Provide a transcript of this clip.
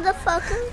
motherfucker.